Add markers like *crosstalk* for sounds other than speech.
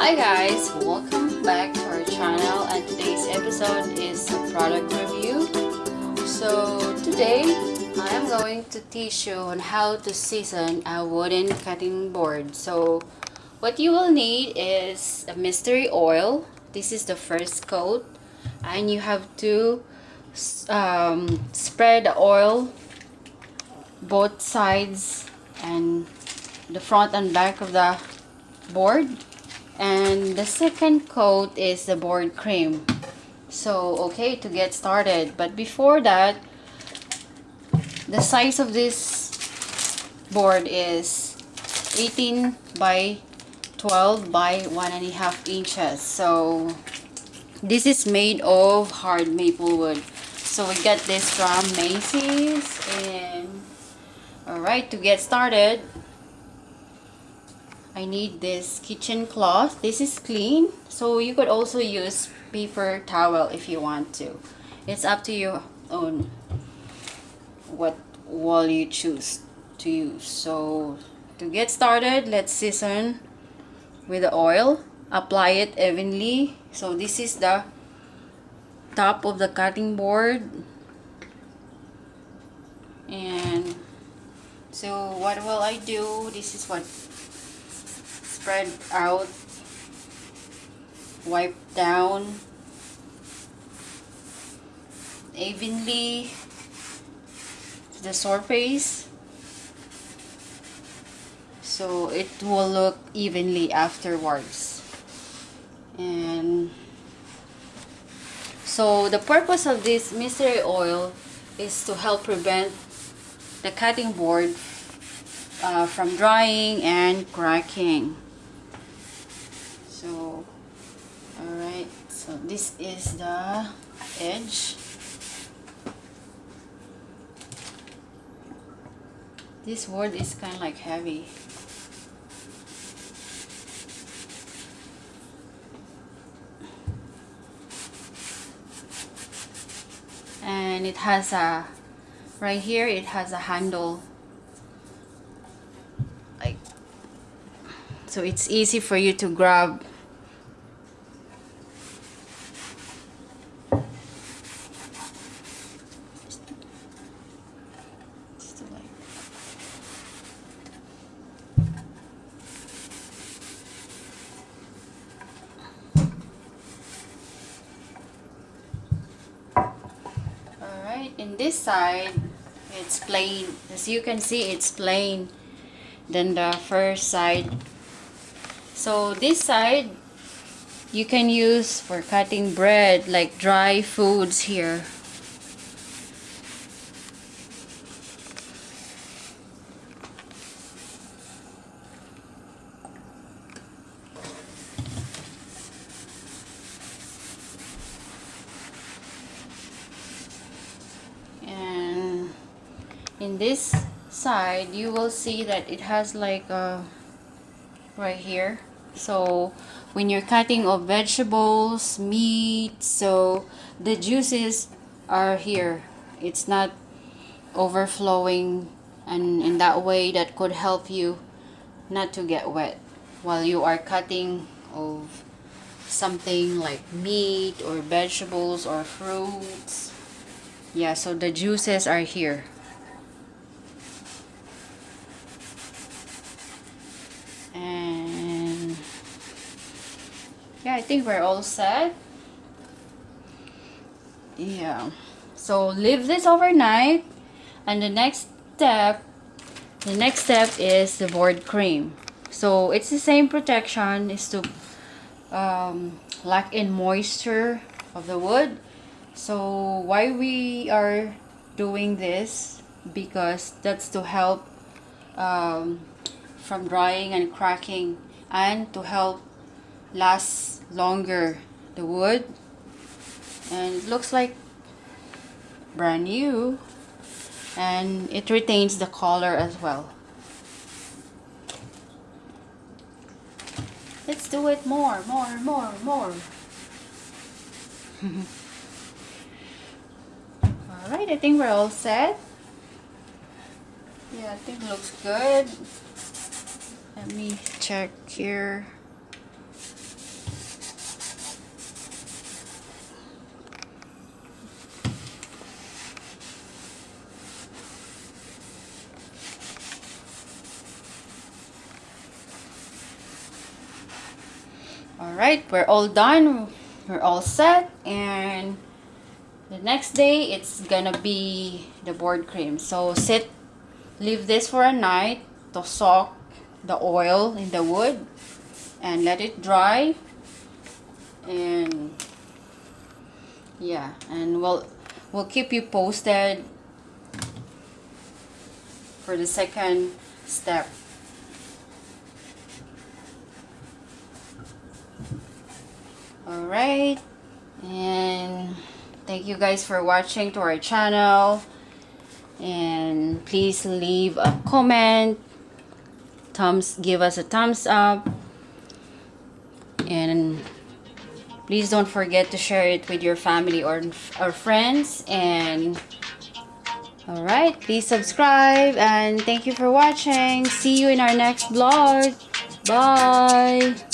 Hi guys, welcome back to our channel and today's episode is a product review. So today I am going to teach you on how to season a wooden cutting board. So what you will need is a mystery oil. This is the first coat and you have to um, spread the oil both sides and the front and back of the board and the second coat is the board cream. So okay to get started. But before that the size of this board is 18 by 12 by one and a half inches. So this is made of hard maple wood. So we got this from Macy's and alright to get started I need this kitchen cloth. This is clean. So you could also use paper towel if you want to. It's up to you own what wall you choose to use. So to get started let's season with the oil. Apply it evenly. So this is the top of the cutting board. And so what will I do? This is what spread out wipe down evenly to the surface so it will look evenly afterwards. And so the purpose of this mystery oil is to help prevent the cutting board uh, from drying and cracking so alright so this is the edge. This wood is kind of like heavy. And it has a right here it has a handle. Like so it's easy for you to grab in this side it's plain. As you can see it's plain than the first side. So this side you can use for cutting bread like dry foods here in this side you will see that it has like a right here. So when you're cutting of vegetables meat so the juices are here. It's not overflowing and in that way that could help you not to get wet while you are cutting of something like meat or vegetables or fruits. Yeah so the juices are here yeah I think we're all set. Yeah. So leave this overnight and the next step the next step is the board cream. So it's the same protection is to um, lock in moisture of the wood. So why we are doing this because that's to help um, from drying and cracking and to help last longer the wood. And it looks like brand new. And it retains the color as well. Let's do it more more more more. *laughs* Alright I think we're all set. Yeah I think it looks good. Let me check here Alright, we're all done. We're all set. And the next day, it's gonna be the board cream. So sit, leave this for a night to soak the oil in the wood and let it dry. And yeah, and we'll we'll keep you posted for the second step. Alright, and thank you guys for watching to our channel. And please leave a comment, thumbs, give us a thumbs up. And please don't forget to share it with your family or, or friends. And Alright, please subscribe and thank you for watching. See you in our next vlog. Bye!